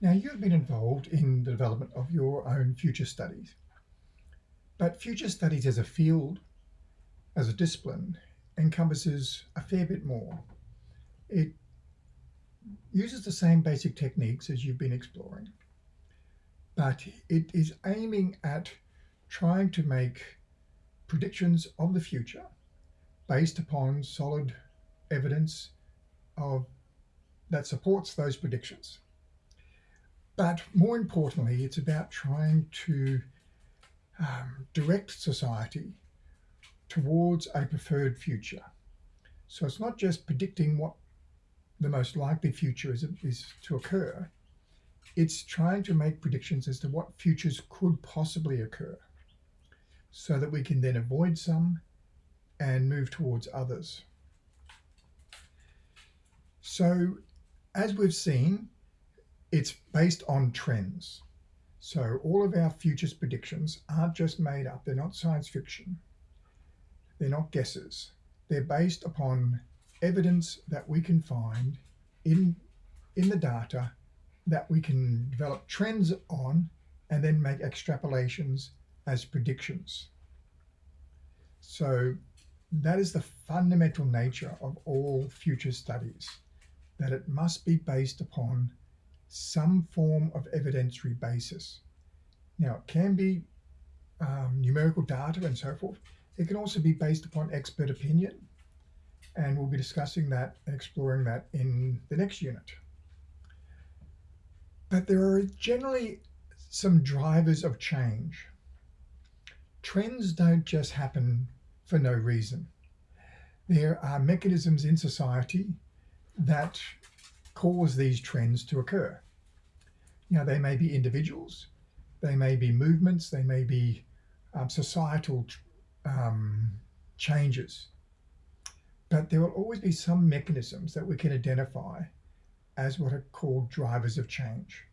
Now, you've been involved in the development of your own future studies, but future studies as a field, as a discipline, encompasses a fair bit more. It uses the same basic techniques as you've been exploring, but it is aiming at trying to make predictions of the future based upon solid evidence of that supports those predictions. But more importantly, it's about trying to um, direct society towards a preferred future. So it's not just predicting what the most likely future is, is to occur, it's trying to make predictions as to what futures could possibly occur so that we can then avoid some and move towards others. So as we've seen, it's based on trends. So all of our futures predictions aren't just made up. They're not science fiction. They're not guesses. They're based upon evidence that we can find in, in the data that we can develop trends on and then make extrapolations as predictions. So that is the fundamental nature of all future studies, that it must be based upon some form of evidentiary basis. Now, it can be um, numerical data and so forth. It can also be based upon expert opinion, and we'll be discussing that and exploring that in the next unit. But there are generally some drivers of change. Trends don't just happen for no reason. There are mechanisms in society that cause these trends to occur. You know, they may be individuals, they may be movements, they may be um, societal um, changes. But there will always be some mechanisms that we can identify as what are called drivers of change.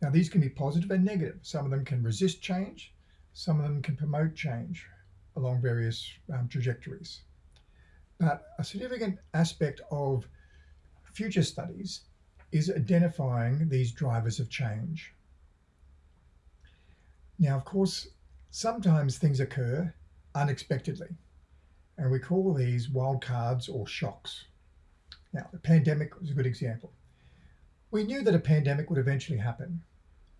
Now, these can be positive and negative. Some of them can resist change, some of them can promote change along various um, trajectories. But a significant aspect of future studies is identifying these drivers of change. Now, of course, sometimes things occur unexpectedly, and we call these wildcards or shocks. Now, the pandemic was a good example. We knew that a pandemic would eventually happen.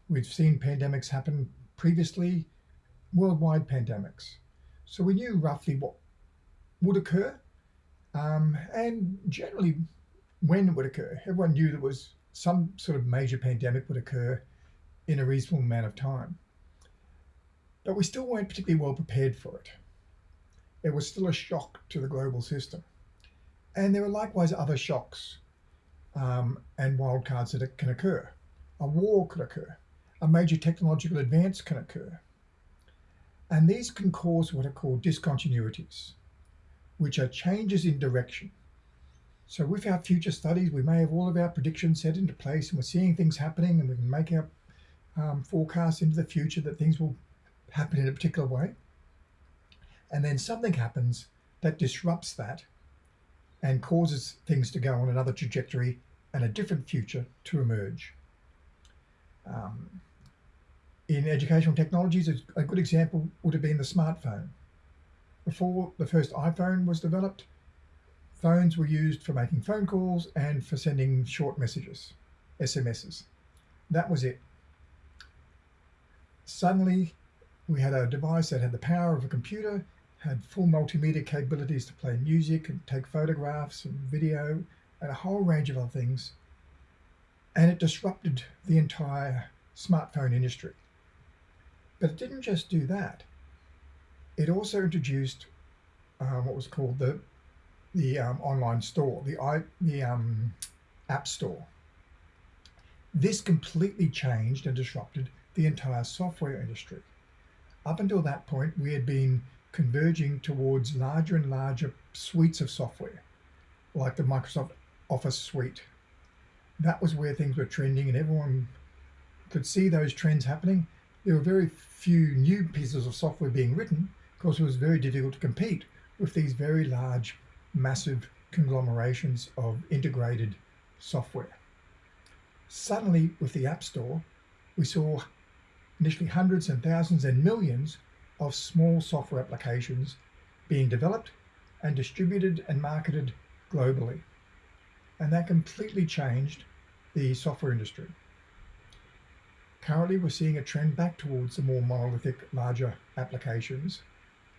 We've seen pandemics happen previously, worldwide pandemics. So we knew roughly what would occur um, and generally when it would occur. Everyone knew there was some sort of major pandemic would occur in a reasonable amount of time. But we still weren't particularly well prepared for it. It was still a shock to the global system. And there are likewise other shocks um, and wildcards that can occur. A war could occur. A major technological advance can occur. And these can cause what are called discontinuities, which are changes in direction. So with our future studies, we may have all of our predictions set into place and we're seeing things happening and we can make our um, forecasts into the future that things will happen in a particular way. And then something happens that disrupts that and causes things to go on another trajectory and a different future to emerge. Um, in educational technologies, a good example would have been the smartphone. Before the first iPhone was developed, phones were used for making phone calls and for sending short messages, SMSs. That was it. Suddenly, we had a device that had the power of a computer, had full multimedia capabilities to play music and take photographs and video and a whole range of other things. And it disrupted the entire smartphone industry. But it didn't just do that. It also introduced uh, what was called the the um, online store, the i the um, app store. This completely changed and disrupted the entire software industry. Up until that point, we had been converging towards larger and larger suites of software, like the Microsoft Office suite. That was where things were trending and everyone could see those trends happening there were very few new pieces of software being written because it was very difficult to compete with these very large, massive conglomerations of integrated software. suddenly with the App Store, we saw initially hundreds and thousands and millions of small software applications being developed and distributed and marketed globally. And that completely changed the software industry. Currently, we're seeing a trend back towards the more monolithic, larger applications.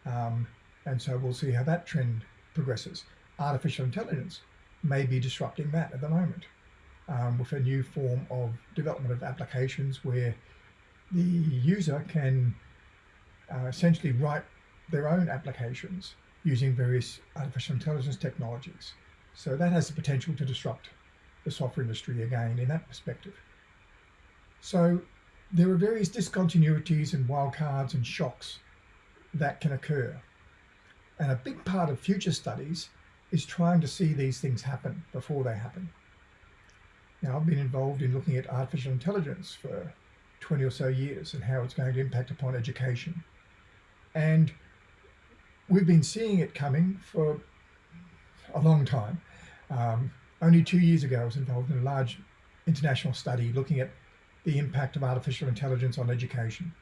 Um, and so we'll see how that trend progresses. Artificial intelligence may be disrupting that at the moment um, with a new form of development of applications where the user can uh, essentially write their own applications using various artificial intelligence technologies. So that has the potential to disrupt the software industry again in that perspective. So there are various discontinuities and wildcards and shocks that can occur. And a big part of future studies is trying to see these things happen before they happen. Now, I've been involved in looking at artificial intelligence for 20 or so years and how it's going to impact upon education. And we've been seeing it coming for a long time. Um, only two years ago, I was involved in a large international study looking at the impact of artificial intelligence on education.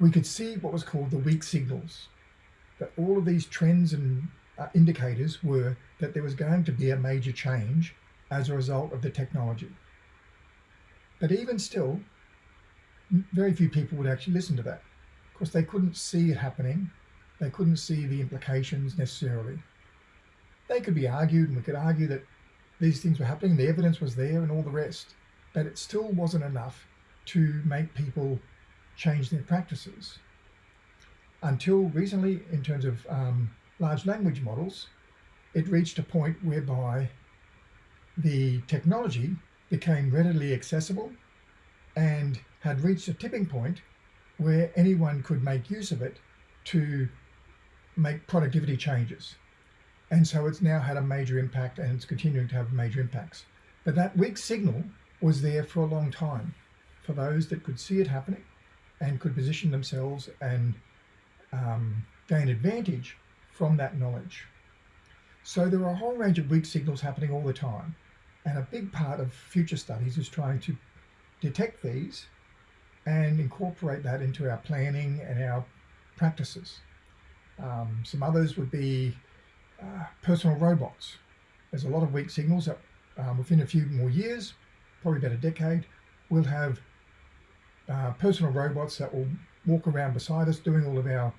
We could see what was called the weak signals, that all of these trends and uh, indicators were that there was going to be a major change as a result of the technology. But even still, very few people would actually listen to that. Of course, they couldn't see it happening. They couldn't see the implications necessarily. They could be argued, and we could argue that these things were happening, the evidence was there and all the rest, but it still wasn't enough to make people change their practices. Until recently, in terms of um, large language models, it reached a point whereby the technology became readily accessible and had reached a tipping point where anyone could make use of it to make productivity changes. And so it's now had a major impact and it's continuing to have major impacts. But that weak signal was there for a long time for those that could see it happening and could position themselves and um, gain advantage from that knowledge. So there are a whole range of weak signals happening all the time. And a big part of future studies is trying to detect these and incorporate that into our planning and our practices. Um, some others would be uh, personal robots. There's a lot of weak signals that um, within a few more years, probably about a decade, we'll have uh, personal robots that will walk around beside us doing all of our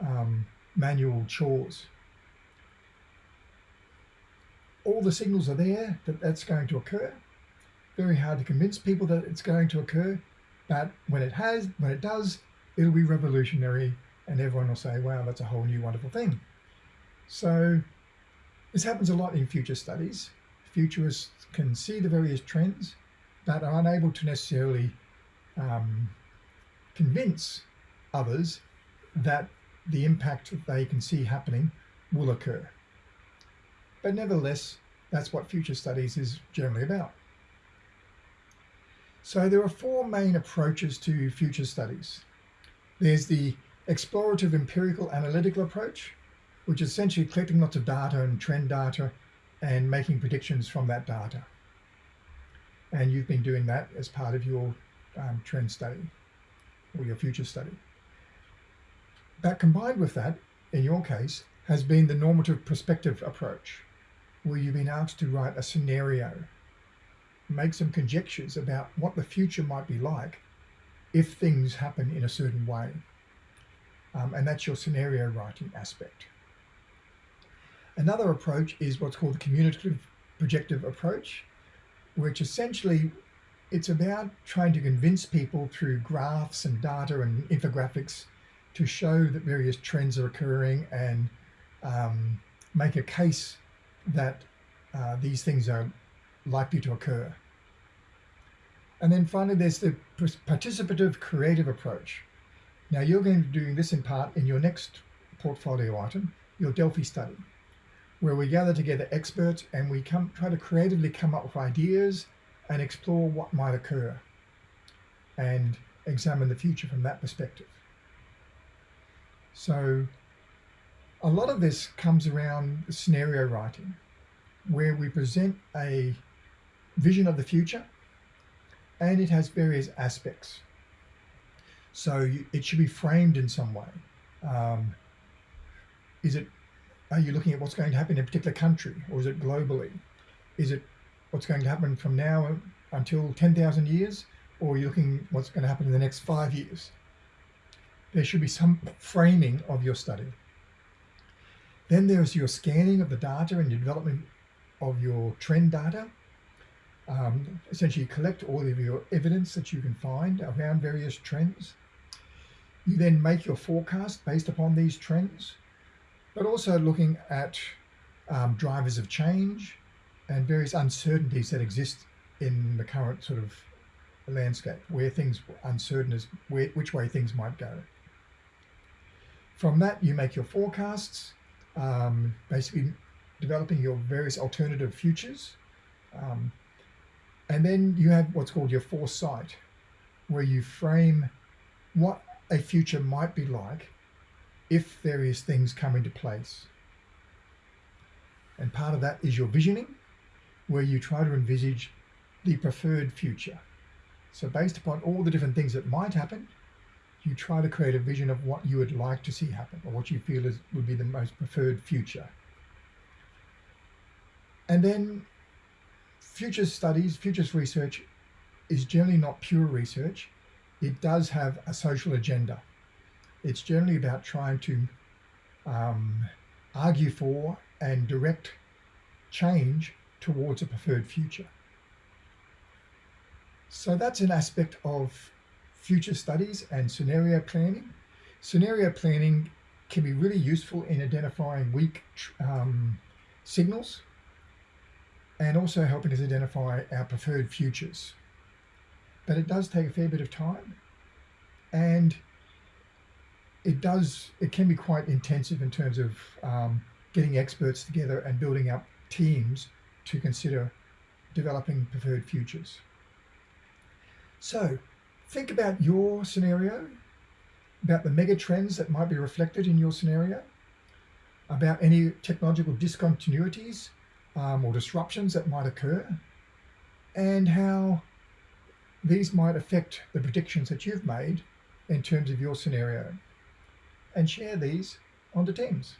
um, manual chores all the signals are there that that's going to occur. Very hard to convince people that it's going to occur, but when it has, when it does, it'll be revolutionary and everyone will say, wow, that's a whole new wonderful thing. So this happens a lot in future studies. Futurists can see the various trends, but are unable to necessarily um, convince others that the impact that they can see happening will occur. But nevertheless, that's what future studies is generally about. So there are four main approaches to future studies. There's the explorative empirical analytical approach, which is essentially collecting lots of data and trend data and making predictions from that data. And you've been doing that as part of your um, trend study or your future study. But combined with that, in your case, has been the normative perspective approach, where you've been asked to write a scenario, make some conjectures about what the future might be like if things happen in a certain way. Um, and that's your scenario writing aspect. Another approach is what's called the communicative projective approach, which essentially it's about trying to convince people through graphs and data and infographics to show that various trends are occurring and um, make a case that uh, these things are likely to occur. And then finally, there's the participative creative approach. Now you're going to be doing this in part in your next portfolio item, your Delphi study, where we gather together experts and we come try to creatively come up with ideas and explore what might occur and examine the future from that perspective. So a lot of this comes around scenario writing, where we present a vision of the future and it has various aspects. So it should be framed in some way. Um, is it, are you looking at what's going to happen in a particular country or is it globally? Is it what's going to happen from now until 10,000 years or are you looking what's going to happen in the next five years? There should be some framing of your study. Then there's your scanning of the data and your development of your trend data. Um, essentially collect all of your evidence that you can find around various trends. You then make your forecast based upon these trends, but also looking at um, drivers of change and various uncertainties that exist in the current sort of landscape, where things uncertain as where, which way things might go. From that, you make your forecasts, um, basically developing your various alternative futures. Um, and then you have what's called your foresight, where you frame what a future might be like if various things come into place. And part of that is your visioning, where you try to envisage the preferred future. So based upon all the different things that might happen, you try to create a vision of what you would like to see happen or what you feel is would be the most preferred future. And then futures studies, futures research is generally not pure research. It does have a social agenda. It's generally about trying to um, argue for and direct change towards a preferred future. So that's an aspect of future studies and scenario planning. Scenario planning can be really useful in identifying weak um, signals and also helping us identify our preferred futures. But it does take a fair bit of time and it does, it can be quite intensive in terms of um, getting experts together and building up teams to consider developing preferred futures. So think about your scenario, about the mega trends that might be reflected in your scenario, about any technological discontinuities um, or disruptions that might occur, and how these might affect the predictions that you've made in terms of your scenario. And share these onto Teams.